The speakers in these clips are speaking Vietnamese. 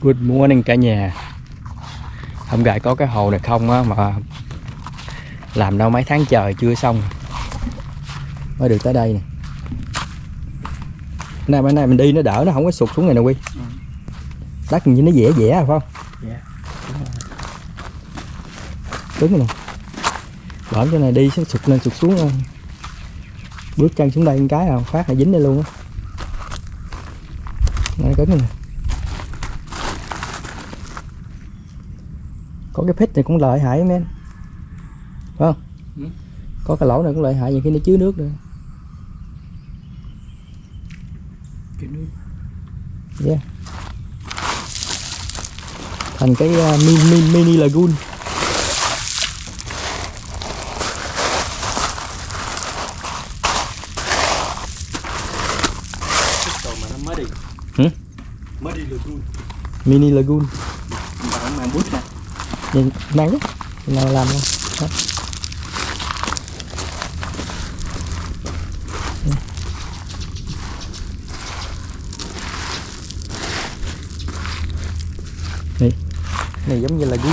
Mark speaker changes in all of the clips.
Speaker 1: Good morning cả nhà. Hôm gài có cái hồ này không á mà Làm đâu mấy tháng trời chưa xong. Mới được tới đây nè. Nay bữa nay mình đi nó đỡ nó không có sụt xuống này nè Quy.
Speaker 2: Ừ.
Speaker 1: Đất như nó dẻ dẻ à, phải không?
Speaker 2: Dạ,
Speaker 1: Cứng rồi. Nè. Bỡm chỗ này đi sẽ sụt lên sụt xuống ờ. Bước chân xuống đây một cái à phát là dính đây luôn á. Nó cứng rồi nè Có cái phích này cũng lợi hại men Phải không?
Speaker 2: Ừ.
Speaker 1: Có cái lỗ này cũng lợi hại nhiều khi nó chứa nước nữa
Speaker 2: cái nước
Speaker 1: yeah. thành cái uh, mini, mini lagoon
Speaker 2: mà nó mới đi
Speaker 1: Hử?
Speaker 2: mới đi luôn
Speaker 1: mini lagoon
Speaker 2: mà mang bút
Speaker 1: mang đấy nào làm không Đó. này này giống như là ghi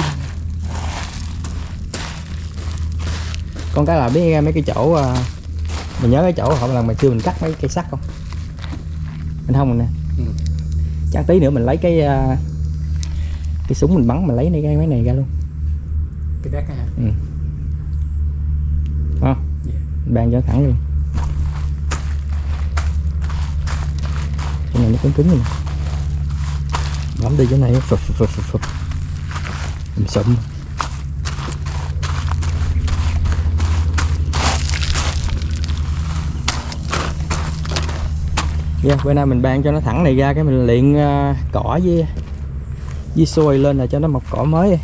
Speaker 1: con cái là biết mấy cái chỗ à, mình nhớ cái chỗ họ lần mà chưa mình cắt mấy cây sắt không? Mình không rồi nè.
Speaker 2: Ừ.
Speaker 1: chắc tí nữa mình lấy cái à, cái súng mình bắn mình lấy cái mấy này ra luôn.
Speaker 2: Cái đất á hả?
Speaker 1: Không?
Speaker 2: Dạ.
Speaker 1: bàn cho thẳng luôn. Cái này nó cứng cứng rồi bấm đi cái này phập phập phập phập Mình sụm Dạ, bữa nay mình ban cho nó thẳng này ra cái mình luyện ờ, cỏ với di xôi lên là cho nó mọc cỏ mới.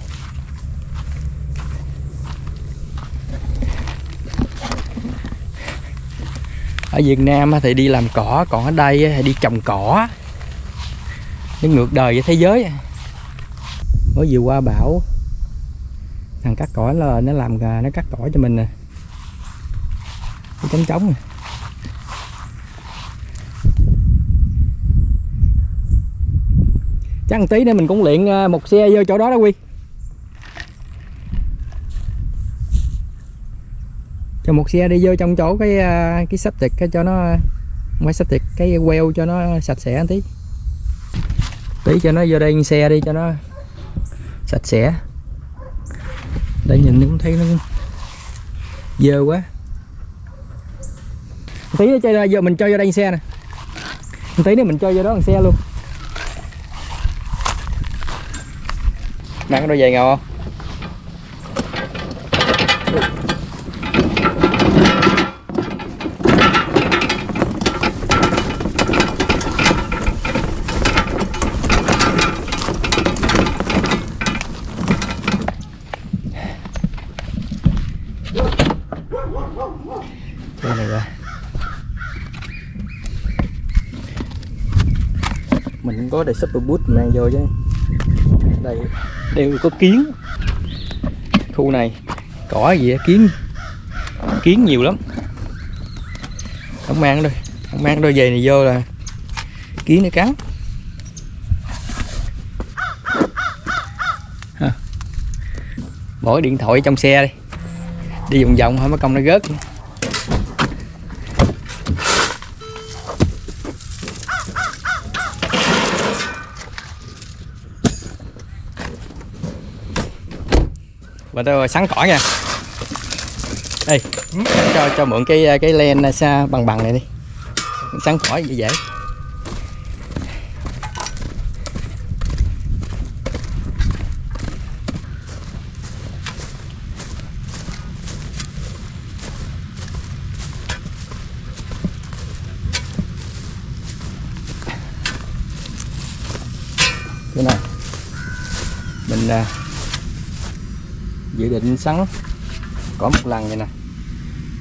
Speaker 1: Ở Việt Nam thì đi làm cỏ, còn ở đây thì đi trồng cỏ. Nó ngược đời với thế giới. Mới vừa qua bão, thằng cắt cỏ là nó làm nó cắt cỏ cho mình nè. Cái trống trống nè. Chắc một tí nữa mình cũng luyện à, một xe vô chỗ đó đó quy. Cho một xe đi vô trong chỗ cái à, cái sắp tiệt cái cho nó, không phải sắp tiệt cái queo cho nó sạch sẽ tí. Tí cho nó vô đây xe đi cho nó sạch sẽ. Để nhìn cũng thấy nó dơ quá. Tí nữa cho ra giờ mình cho vô đây xe nè. Tí nữa mình cho vô đó bằng xe luôn. Mang cái đôi giày ngầu không? Mình có để super boot mang vô chứ. Đây đều có kiến. Khu này, cỏ gì kiến. Kiến nhiều lắm. Không mang đôi không mang đôi giày này vô là kiến nó cắn. Bỏ điện thoại trong xe đi. Đi vòng vòng thôi mấy công nó rớt. Và tôi sắn cỏ nha. Đây cho cho mượn cái cái len xa bằng bằng này đi. Sắn cỏ dễ dễ cái này mình à, dự định sắn. Có một lần vậy nè.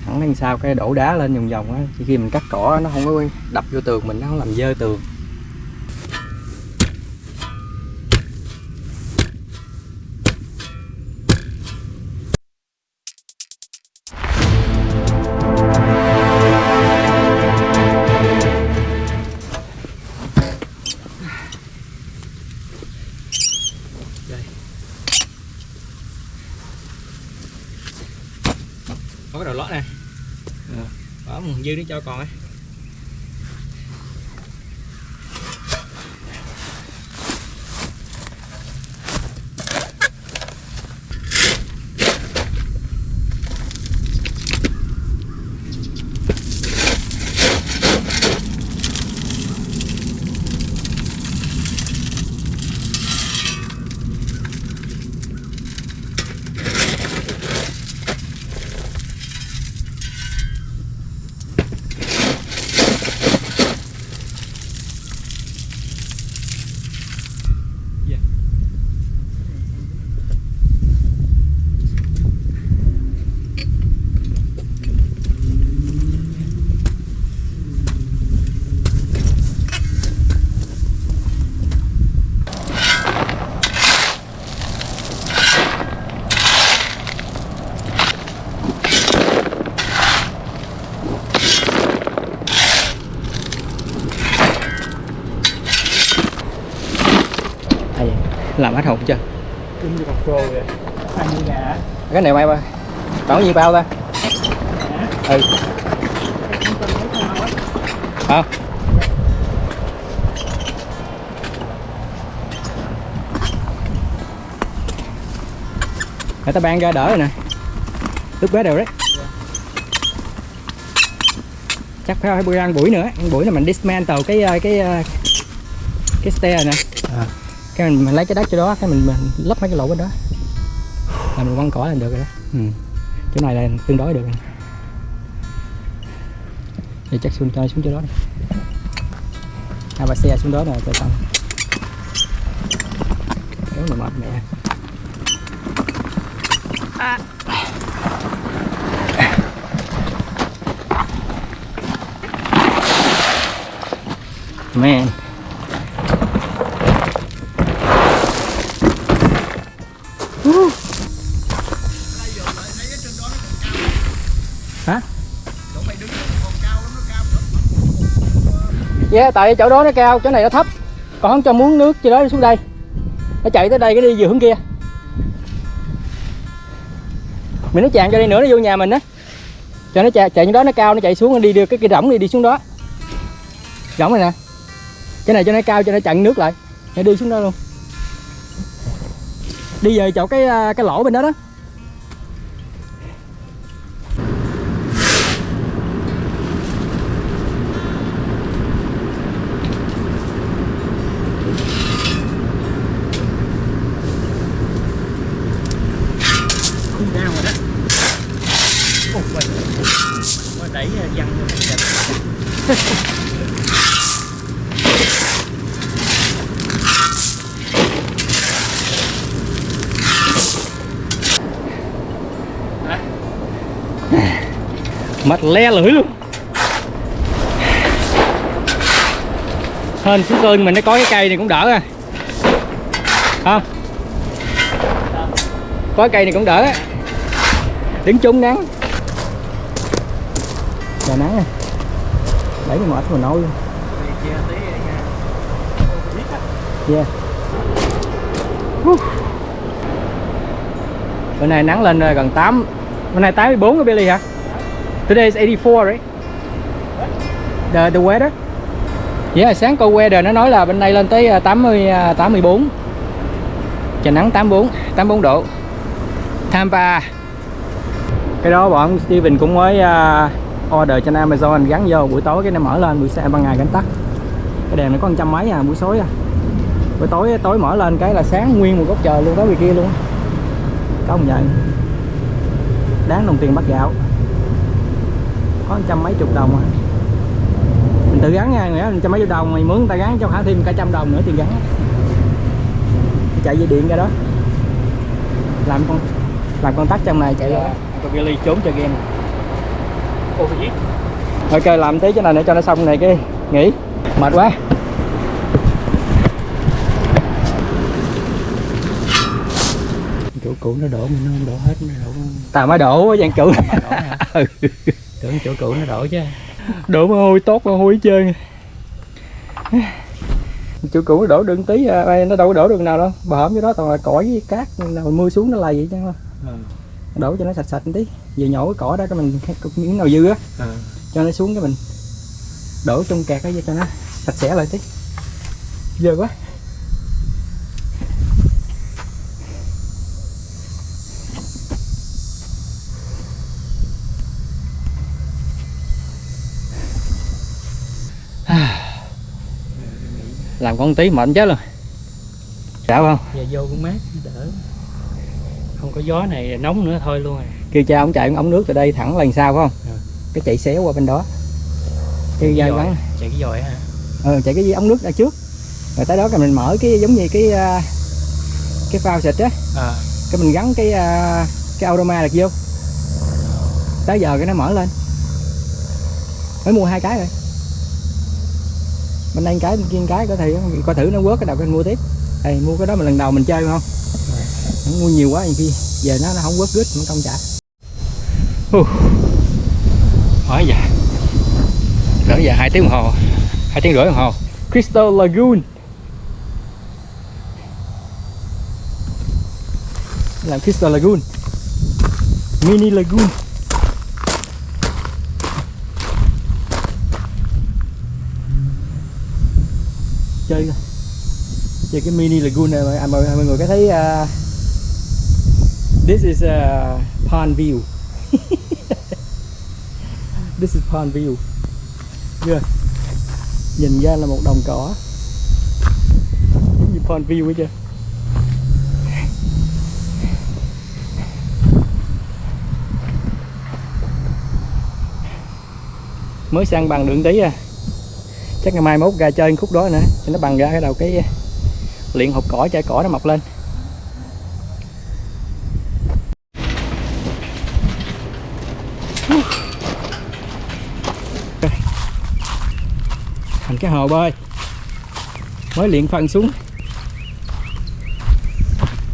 Speaker 1: Thẳng đằng sau cái đổ đá lên vòng vòng á khi mình cắt cỏ nó không có đập vô tường mình, nó không làm dơ tường. Đó dư nó cho còn ấy à vậy làm hết hồn chưa?
Speaker 2: Ăn
Speaker 1: cái này bay ba tổng có nhiêu bao ta? Ừ. Không. Người ta ban ra đỡ rồi nè. Lúc bé đều đấy. Chắc phải phải bữa ăn buổi nữa. Ăn buổi là mình dismantle cái ờ, cái ờ, cái stair nè.
Speaker 2: À.
Speaker 1: cái mình, mình lấy cái đất cho đó cái mình, mình lấp mấy cái lỗ bên đó. Là mình quăng cỏ lên được rồi đó. Ừ. chỗ này là tương đối được rồi. Thì chắc xuống cho xuống chỗ đó đi. Hai ba xe xuống đó rồi cho xong. Kéo mà mệt mẹ. Man Yeah, tại chỗ đó nó cao, chỗ này nó thấp. Còn không cho muốn nước cho đó đi xuống đây. Nó chạy tới đây cái đi về hướng kia. Mình nó chạm cho đi nữa nó vô nhà mình á. Cho nó chạy, chạy như đó nó cao, nó chạy xuống, nó đi được cái cái rỗng đi đi xuống đó. Rỗng này nè. Cái này cho nó cao cho nó chặn nước lại. Nó đi xuống đó luôn. Đi về chỗ cái à, cái lỗ bên đó đó. Mặt le lưỡi luôn. Hên xuống cơn mình nó có cái cây này cũng đỡ à Không Có cây này cũng đỡ. Đứng trúng nắng. Trời nắng này. Đẩy cái mệt mà nôi Yeah Woo. Bữa nay nắng lên ờ, gần 8 Bữa nay 84 cái Billy hả? Today is 84 right? The, the weather? Yeah, sáng câu weather nó nói là bên đây lên tới ờ, 80 84 ờ, Trời nắng 84 84 độ Tampa Cái đó bọn Steven cũng mới uh, order trên Amazon gắn vô, buổi tối cái nó mở lên, buổi sáng ban ngày cánh tắt cái đèn nó có một trăm mấy à buổi tối à. Buổi tối tối mở lên cái là sáng nguyên một góc trời luôn đó vì kia luôn. Có không nhận đáng đồng tiền bắt gạo. Có trăm mấy chục đồng à. Mình tự gắn nha nghĩa một trăm mấy chục đồng, mày mướn người ta gắn cho khả thêm cả trăm đồng nữa tiền gắn. Chạy dây điện ra đó. Làm con làm con tắt trong này, chạy ra. Dạ, con Billy trốn chơi game.
Speaker 2: Ồ, gì?
Speaker 1: ok làm tí cái này để cho nó xong này cái nghỉ. Mệt quá.
Speaker 2: Chỗ cũ nó đổ mà nó không đổ hết nó đổ.
Speaker 1: Tao mới đổ dạng cũ. Ừ.
Speaker 2: Tưởng chỗ cũ nó đổ chứ.
Speaker 1: Đổ mồ hôi tốt mồ hôi hết trơn chỗ cũ nó đổ đựng tí à, nó đâu có đổ được nào đâu. Bà hổm cái đó toàn là cỏ với cát nào mưa xuống nó lầy vậy chứ.
Speaker 2: Ừ.
Speaker 1: đổ cho nó sạch sạch một tí vừa nhổ cái cỏ đó cái mình cái miếng nào dư á
Speaker 2: à.
Speaker 1: cho nó xuống cái mình đổ trong kẹt đó cho nó sạch sẽ lại tí. Dơ quá. Làm con tí mệt chết luôn. Sao không?
Speaker 2: Giờ vô cũng mát đỡ. Không có gió này nóng nữa thôi luôn rồi
Speaker 1: kêu cha ông chạy ống nước từ đây thẳng lần sau phải không?
Speaker 2: Ừ.
Speaker 1: cái chạy xéo qua bên đó. Kêu ra
Speaker 2: Giỏi.
Speaker 1: vắng
Speaker 2: chạy cái dòi hả?
Speaker 1: Ờ chạy cái ống nước ra trước. Rồi tới đó cái mình mở cái giống như cái à, cái phao xịt á.
Speaker 2: À.
Speaker 1: Cái mình gắn cái à, cái aroma được vô. Tới giờ cái nó mở lên. Mới mua hai cái rồi bên đây cái bên kia cái có thể coi thử nó quớt cái đầu cái mua tiếp. Đây mua cái đó mà lần đầu mình chơi phải không? Nó mua nhiều quá nhiều khi giờ nó nó không quớt gứt nó không trả hỏi giờ cỡ giờ hai tiếng đồng hồ hai tiếng rưỡi đồng hồ. Crystal Lagoon. Làm Crystal Lagoon. Mini Lagoon. Chơi rồi, chơi cái mini lagoon này mọi à, mọi, mọi người có thấy uh, this is à, a pond view this is pond view. Chưa? Nhìn ra là một đồng cỏ. Giống như pond view ấy chưa mới sang bằng đường tí à. Chắc ngày mai mốt ra chơi khúc đó nữa, cho nó bằng ra cái đầu cái uh, luyện hộp cỏ, chai cỏ nó mọc lên. Cái hồ bơi. Mới luyện phân xuống.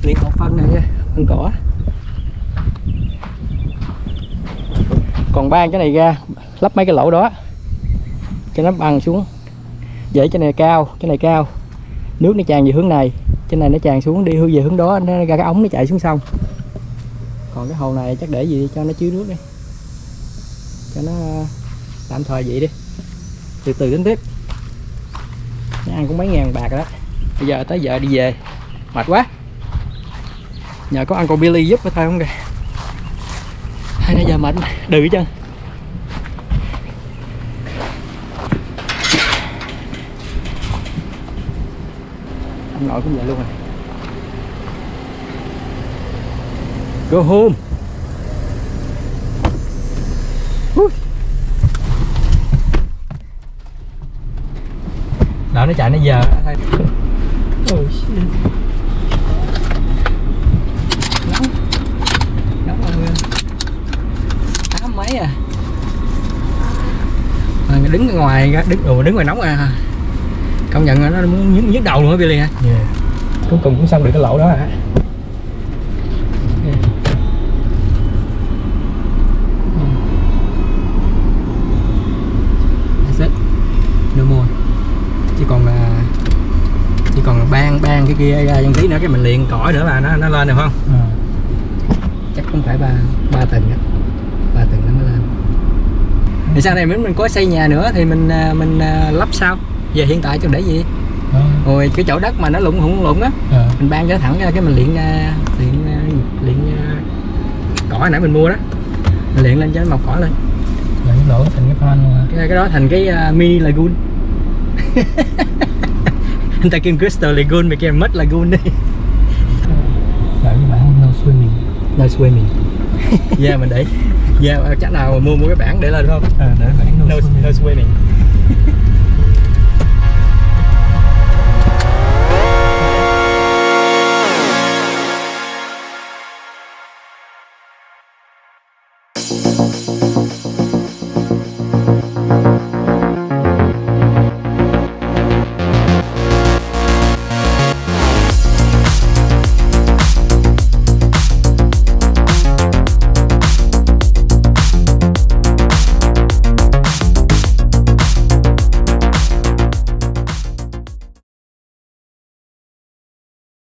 Speaker 1: Luyện một phân này, phân cỏ. Còn ban cái này ra, lắp mấy cái lỗ đó, cho nó bằng xuống. Dễ cái này cao, cái này cao. Nước nó tràn về hướng này trên này nó tràn xuống, đi hướng về hướng đó, nó ra cái ống nó chạy xuống sông. Còn cái hồ này chắc để gì cho nó chứa nước đi. Cho nó, tạm thời vậy đi. Từ từ đến tiếp ăn cũng mấy ngàn bạc rồi đó. Bây giờ tới giờ đi về. Mệt quá. Nhờ có Uncle Billy giúp thôi không kìa. Hai nãy giờ mệt đừ chân. Ông nội cũng vậy luôn rồi. Go home. Đợi nó chạy nó giờ oh shit. Nóng. Nóng người tám mấy à? À, đứng ngoài đứng ủa, đứng ngoài nóng à. Công nhận là nó muốn nhức, nhức đầu luôn á Billy hả
Speaker 2: yeah.
Speaker 1: cuối cùng cũng xong được cái lỗ đó hả That's it. No more. chỉ còn là chỉ còn là ban ban cái kia ra trong tí nữa cái mình liền cõi nữa là nó nó lên được không?
Speaker 2: À.
Speaker 1: chắc cũng phải ba ba tầng đó ba tầng nó mới lên. Thì sau này mình mình có xây nhà nữa thì mình à, mình à, lắp sau. Về hiện tại cho để gì?
Speaker 2: Đó.
Speaker 1: rồi cái chỗ đất mà nó lụng hủng lụng á
Speaker 2: À.
Speaker 1: mình ban cho thẳng ra cái mình luyện à, luyện à, luyện à, cỏ nãy mình mua đó. Mình luyện lên cho nó mọc cỏ lên.
Speaker 2: Là cái lỗ thành cái pan luôn
Speaker 1: cái, cái đó thành cái à, mini lagoon anh ta kêu crystal lagoon mày kêu mất lagoon đi.
Speaker 2: Là cái bản no swimming.
Speaker 1: No swimming. Yeah mình để yeah chắc nào mua mua cái bảng để lên không?
Speaker 2: À, để bản no,
Speaker 1: no,
Speaker 2: swimming.
Speaker 1: no swimming